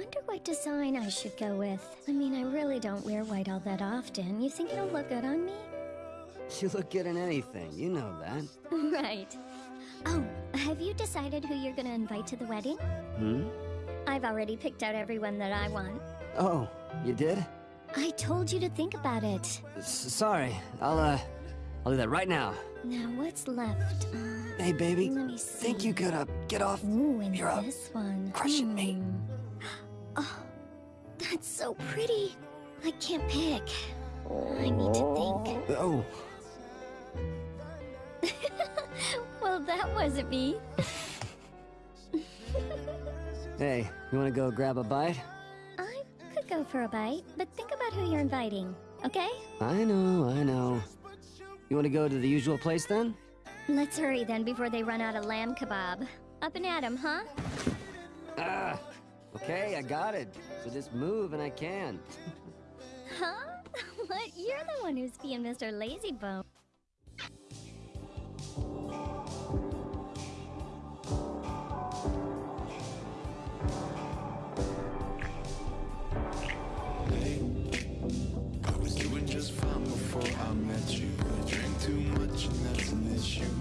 wonder what design I should go with. I mean, I really don't wear white all that often. You think it'll look good on me? You look good in anything, you know that. right. Oh, have you decided who you're gonna invite to the wedding? Hmm? I've already picked out everyone that I want. Oh, you did? I told you to think about it. S sorry, I'll, uh, I'll do that right now. Now, what's left? Uh, Hey, baby, let me see. think you could, uh, get off? Ooh, and You're up. this one. Crushing me. Hmm. Oh, that's so pretty. I can't pick. I need to think. Oh, well, that wasn't me. hey, you wanna go grab a bite? I could go for a bite, but think about who you're inviting, okay? I know, I know. You wanna go to the usual place then? Let's hurry then before they run out of lamb kebab. Up and at 'em, huh? Ah, okay, I got it. So just move and I can. Huh? what? You're the one who's being Mr. Lazybone. I was doing just fine before I met you. I drank too much and that's an issue, but I'm okay.